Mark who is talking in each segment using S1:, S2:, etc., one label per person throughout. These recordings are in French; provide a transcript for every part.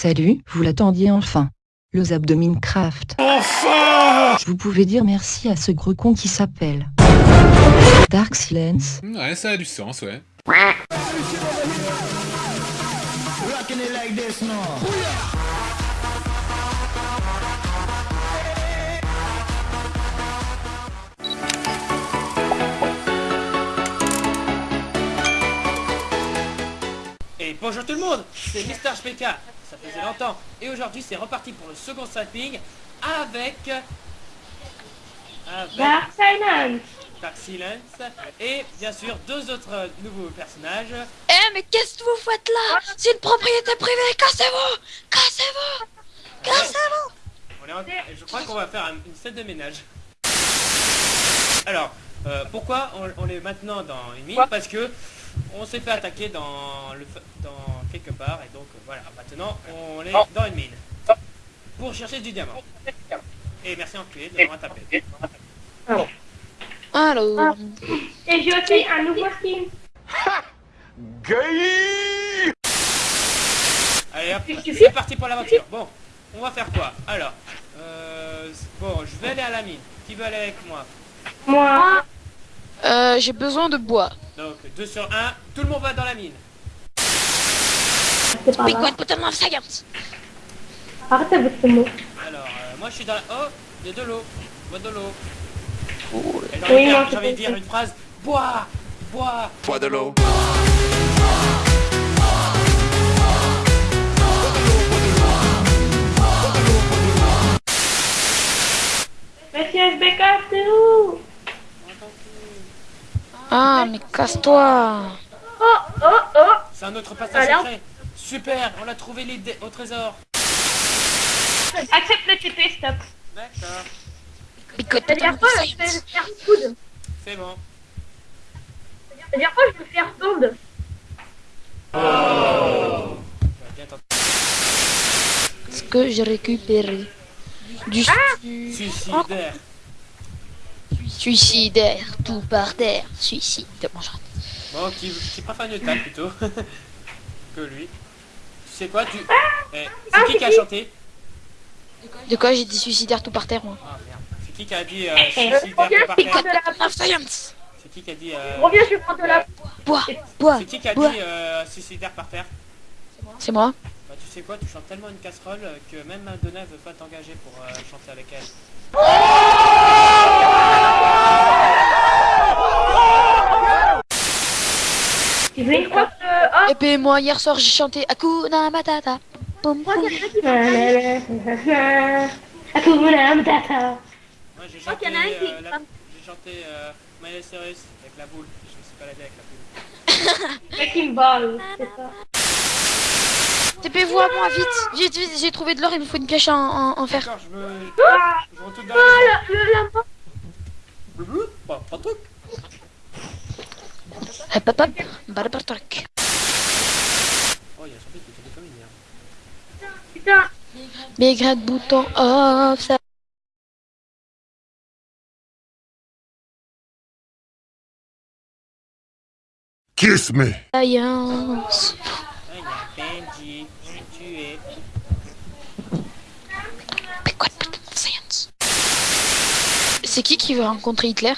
S1: Salut, vous l'attendiez enfin. Le zap de Minecraft.
S2: Enfin
S1: Vous pouvez dire merci à ce gros con qui s'appelle Dark Silence.
S2: Ouais, ça a du sens, ouais.
S3: Et bonjour tout le monde, c'est Mister HPK, ça faisait longtemps. Et aujourd'hui c'est reparti pour le second sampling avec... Avec
S4: Dark Silence.
S3: Dark Silence et bien sûr deux autres nouveaux personnages.
S5: Eh mais qu'est-ce que vous faites là? C'est une propriété privée, cassez-vous! Cassez-vous! Cassez-vous!
S3: On est en- Je crois qu'on va faire un- une scène de ménage. Alors, euh, pourquoi on, on est maintenant dans une mine? Parce que on s'est fait attaquer dans, le, dans quelque part et donc voilà, maintenant on est dans une mine. Pour chercher du diamant. Et merci enculé de m'avoir tapé.
S5: Alors,
S4: Et j'ai aussi un nouveau skin.
S3: Allez hop, c'est parti pour l'aventure. Bon, on va faire quoi? Alors, euh, bon, je vais aller à la mine. Qui veut aller avec moi?
S4: Moi.
S5: Euh, j'ai besoin de bois.
S3: Donc, 2 sur 1, tout le monde va dans la mine.
S4: C'est pas
S5: Big
S4: grave.
S5: Science
S4: Arrêtez votre mot.
S3: Alors, euh, moi je suis dans la... Oh, il y a de l'eau. Bois de l'eau. J'ai
S4: Oui,
S3: envie de
S4: moi,
S3: dire- j'ai envie de dire une phrase. Bois Bois
S2: Bois de l'eau.
S4: Monsieur SBK, c'est où?
S5: Ah, mais casse-toi
S4: Oh, oh, oh
S3: C'est un autre passage
S4: Alors
S3: secret. Super, on a trouvé l'idée au trésor.
S4: Accepte le TP, stop.
S3: D'accord, c'est bon.
S4: Ça veut dire quoi Je vais faire food.
S3: On va bien tenter.
S5: Ce que j'ai récupéré. Du su-
S3: Suicidaire.
S5: Suicidaire, tout par terre, suicide. Bon, j'arrête.
S3: Bon, qui, qui préfère une table plutôt que lui. Tu sais quoi, tu... Eh,
S4: Ah,
S3: c'est qui qui a chanté?
S5: De quoi j'ai dit suicidaire tout par terre, moi?
S3: Ah merde. C'est qui qui a dit euh,
S4: Eh,
S3: suicidaire
S4: reviens,
S3: tout par
S4: c'est
S3: terre? C'est qui qui a dit... euh,
S4: Reviens, je vais prendre de la
S5: Bois, bois,
S3: C'est qui qui a
S5: bois.
S3: dit euh, suicidaire par terre?
S5: C'est moi
S3: Bah tu sais quoi, tu chantes tellement une casserole euh, que même Madonna veut pas t'engager pour euh, chanter avec elle.
S4: Veux une croix de...
S5: Et puis moi, hier soir, j'ai chanté Hakuna Matata.
S3: Moi j'ai chanté,
S4: qu'il y en a un qui-
S3: euh, la- chanté euh, Miley Cyrus avec la boule. Je me suis pas lavé avec la boule.
S4: Ball, c'est ça.
S5: TP-vous à moi, vite J'ai- J'ai trouvé de l'or, il me faut une pioche en, en, en fer.
S3: D'accord, je me...
S4: Ah,
S3: Je retourne dans la maison.
S4: le, le, la mort.
S3: Blou, Pas, pas de truc.
S5: Hop hop hop,
S3: Oh, il y a son fils qui est tombé comme une merde.
S4: Putain.
S5: Big red bouton off, ça.
S6: Kiss me.
S3: Benji.
S5: Science? C'est qui qui veut rencontrer Hitler?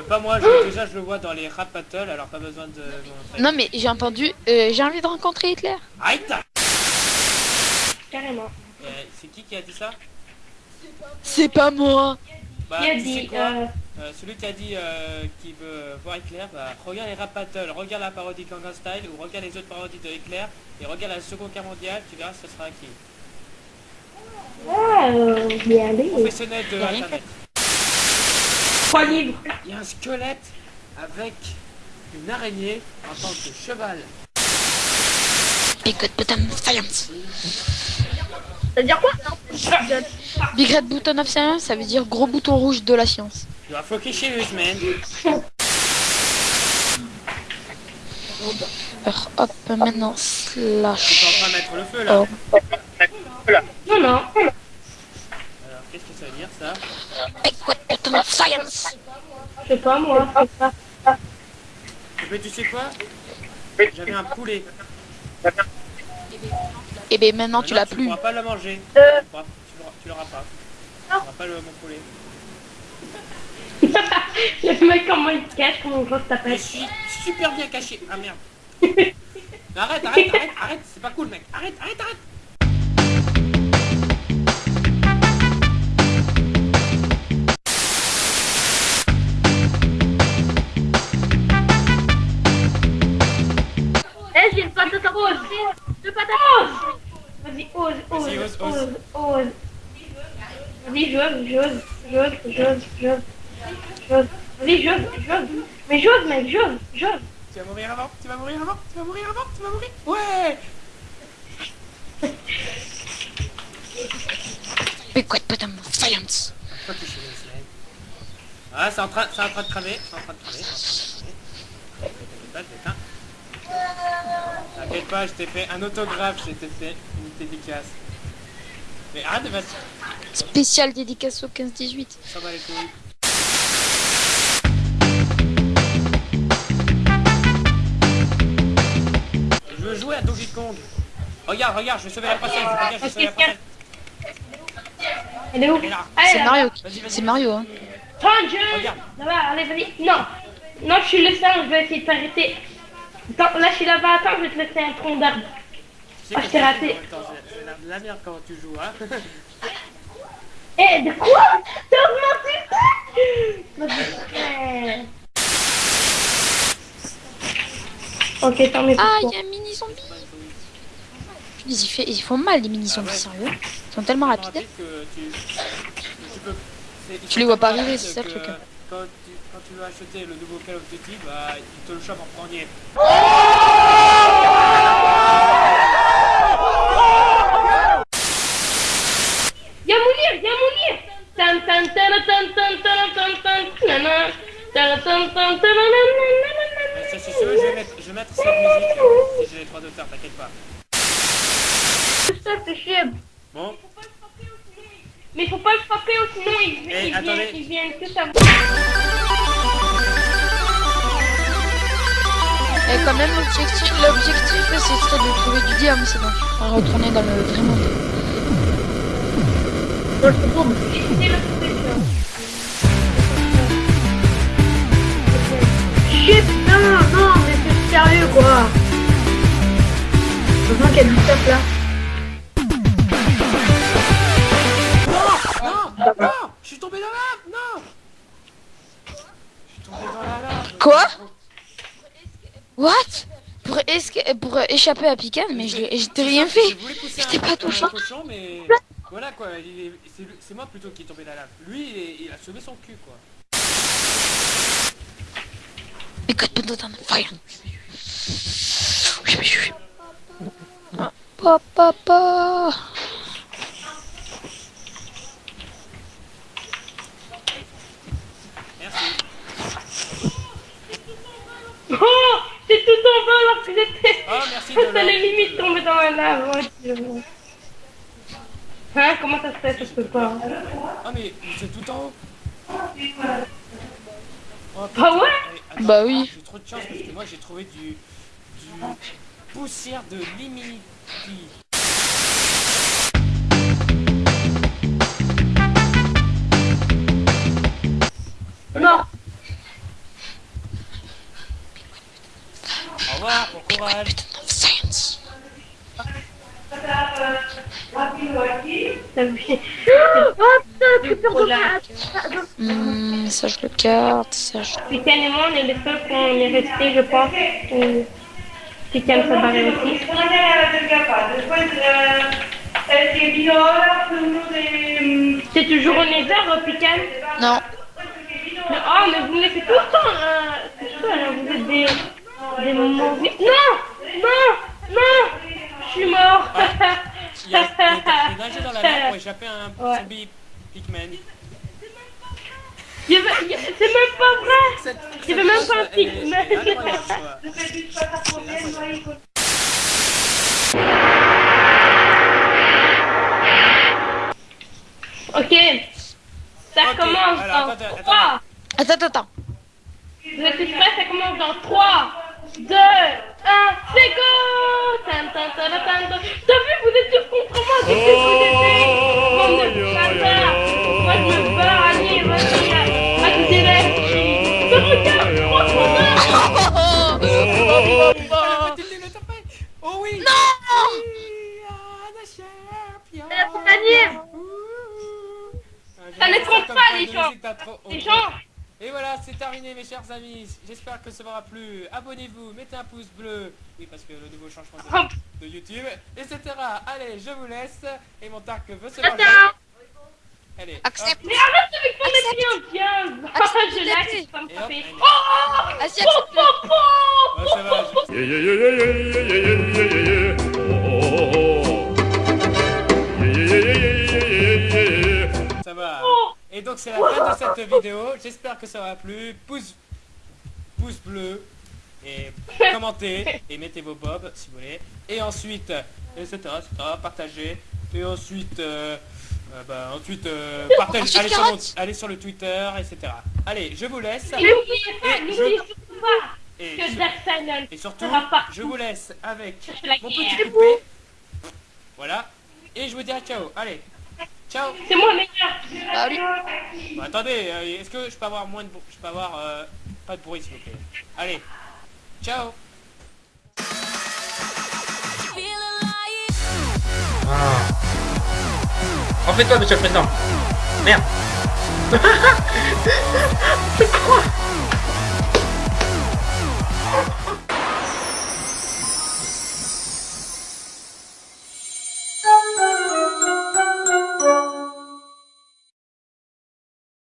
S3: Euh, pas moi, je- déjà je le vois dans les rap battles, alors pas besoin de.
S5: Non mais j'ai entendu, euh, j'ai envie de rencontrer Hitler.
S3: Aïe
S4: Carrément.
S3: Euh, C'est qui qui a dit ça?
S5: C'est pas moi.
S3: Bah,
S4: Qui a dit...
S3: quoi?
S4: Euh...
S3: Euh, celui qui a dit euh, qu'il veut voir Hitler, bah, regarde les rap battles, regarde la parodie Gangnam Style ou regarde les autres parodies de Hitler et regarde la Seconde Guerre mondiale, tu verras ce sera qui.
S4: Ah, euh, bien.
S3: Professionnel de internet. Il y a un squelette avec une araignée en tant que cheval.
S5: Big Red Button of Science.
S4: Ça veut dire quoi?
S5: Big Red Button of Science, ça veut dire gros bouton rouge de la science.
S3: You are fucking serious, man.
S5: Alors hop, maintenant slash.
S3: en train de mettre le feu là.
S5: Oh.
S3: Qu'est-ce que ça veut dire ça
S5: Big Science.
S4: Je sais pas, moi. je sais pas.
S3: Mais tu sais quoi J'avais un poulet.
S5: Et ben maintenant tu l'as plus.
S3: pourras pas le manger.
S4: Euh.
S3: Tu tu l'auras- tu l'auras pas. Tu
S4: Non.
S3: n'auras pas le mon poulet.
S4: Le mec, comment il se cache, comment on voit que ça
S3: Je suis super bien caché. Ah merde. arrête, arrête, arrête, arrête. C'est pas cool, mec. Arrête, arrête, arrête.
S4: Rose. Deux patates. Vas-y, ose, ose,
S3: ose, ose.
S4: ose, ose. Vas-y, j'ose, j'ose, j'ose, j'ose, j'ose. J'ose. Vas-y, j'ose, j'ose. Mais j'ose, mec, j'ose, j'ose.
S3: Tu vas mourir avant, tu vas mourir avant, tu vas mourir avant, tu vas mourir. Ouais.
S5: Mais quoi de putain science
S3: Toi qui chez les semaines. Ah, c'est en train, c'est en train de cramer, c'est en train de cramer, c'est en train de cramer. T'inquiète pas, je l'éteins. T'inquiète pas, je t'ai fait un autographe, je t'ai fait une dédicace. Mais arrête de mettre
S5: Spécial dédicace au 15-18.
S3: ça va les couilles. Je veux jouer à Donkey Kong. Regarde, regarde, je vais sauver la princesse. Regarde, je vais sauver la princesse.
S4: Elle est où?
S3: Est
S5: C'est. Mario. C'est Mario, hein.
S4: Prends, je...
S3: Regarde.
S4: Là-bas, allez, vas-y. Non. Non, je suis le singe, je vais essayer de t'arrêter. Attends, là, je suis là-bas. Attends, je vais te laisser un tronc d'arbre. Ah,
S3: que
S4: je t'ai raté.
S3: Attends, c'est- la, la merde quand tu joues, hein.
S4: Eh, de quoi? T'as augmenté ça. Ok, mieux pour
S5: Ah, il y a un mini zombie. Ils, y fait- ils font mal, les mini zombies, sérieux. Ils sont tellement rapides.
S3: tu, tu peux...
S5: les vois pas arriver, c'est ça le truc.
S3: Quand tu, quand tu veux acheter le nouveau Call of Duty, bah, il te le chope en premier.
S4: Y'a Mounir, y'a Mounir Tan tan tan tan tan tan tan tan nana. Tan tan tan tan nanana.
S3: Mais ça, c'est sûr, je vais mettre, je vais mettre cette musique si j'ai les droits d'auteur, t'inquiète pas.
S4: Ça, c'est chier.
S3: Bon,
S4: Mais faut pas le frapper ou sinon il,
S3: Eh,
S4: il, vient,
S3: attendez.
S4: il vient que ça.
S5: Et quand même, l'objectif, l'objectif, ce serait de trouver du diamant, c'est bon. On va retourner dans le
S4: Chut, non, non, mais c'est sérieux quoi. Heureusement qu'il y a du stuff là.
S5: Quoi What pour, pour échapper à Pican, mais je t'ai rien fait.
S3: Je
S5: t'ai pas touché.
S3: cochon, mais voilà quoi, c'est moi plutôt qui est tombé dans la lave. Lui, il, est- il a sauvé son cul quoi.
S5: Papa, papa.
S3: Merci.
S4: Oh, c'est tout en bas alors que j'étais.
S3: Oh, merci de
S4: les limite tomber dans la lave. ouais, Dieu. Hein, comment ça se fait Ça se peut pas.
S3: Ah mais c'est tout en haut. Oh,
S4: Ah ouais
S3: attends,
S5: Bah oui.
S3: J'ai trop de chance parce que moi j'ai trouvé du, du poussière de limiti.
S4: Non.
S3: Au revoir, bon courage.
S5: Putain de science.
S4: Ça me fait. Oh putain, tu peux.
S5: Hmm, ça le garde, ça je...
S4: Pican et moi, on est les seuls qu'on est restés, je pense. Euh, Pican s'est barré aussi. C'est toujours au Nether, euh, Pican
S5: Non,
S4: Mais, oh, mais vous me laissez tout le temps euh, tout seul, hein, vous êtes des, des moments... Non! Non! Non! Je suis mort.
S3: Il y a, il a- il nagé dans la lave pour échapper à un
S4: Ouais.
S3: zombie
S4: a- C'est même pas vrai. Il y avait même pas un
S3: incroyable.
S4: Ok. Ça
S3: Ok,
S4: commence
S3: alors,
S4: dans
S3: attends, attends.
S4: 3
S5: attends, attends, attends.
S4: Vous êtes prêts? Ça commence dans 3 2, 1, c'est go T'as vu, vous êtes sur contre moi, qu'est-ce que vous avez fait Bande de bâtards Moi je me barre,
S3: Oh oui
S4: Ça ne compte pas les gens. Les gens
S3: et voilà, c'est terminé mes chers amis. J'espère que ça vous aura plu. Abonnez-vous, mettez un pouce bleu. Oui, parce que le nouveau changement de, de YouTube, etc. Allez, je vous laisse. Et mon tarc veut se
S4: Attends.
S3: manger. Allez.
S5: Accepte.
S4: Mais arrête avec ton
S5: Accepte.
S4: épée indienne
S5: Accepte.
S4: Je l'accepte, ça me
S3: Et hop,
S4: frapper
S3: allez.
S4: Oh
S5: Vas-y,
S4: Po,
S5: accepte.
S4: po, po
S3: Ouais, ça va, je-
S2: Yeah, yeah, yeah, yeah, yeah, yeah, yeah, yeah, yeah, yeah. Oh,
S3: donc c'est la fin de cette vidéo. J'espère que ça vous a plu. Pouce, pouce bleu. Et commentez. Et mettez vos bobs si vous voulez. Et ensuite, etc. etc. partagez. Et ensuite, euh, euh, bah, ensuite, euh, partagez. Allez sur, mon-
S5: carotte.
S3: allez sur le Twitter, etc. Allez, je vous laisse.
S4: Et n'oubliez pas,
S3: Et
S4: n'oubliez surtout pas
S3: Et,
S4: que Dark Silent
S3: et surtout,
S4: sera partout.
S3: je vous laisse avec mon petit poupée. Voilà. Et je vous dis à ciao. Allez. Ciao.
S4: C'est moi meilleur
S5: Salut.
S3: Bon, attendez, euh, est-ce que je peux avoir moins de bruit Je peux avoir euh, pas de bruit s'il vous plaît? Allez. Ciao.
S7: En fait toi, monsieur le président. Merde. C'est quoi?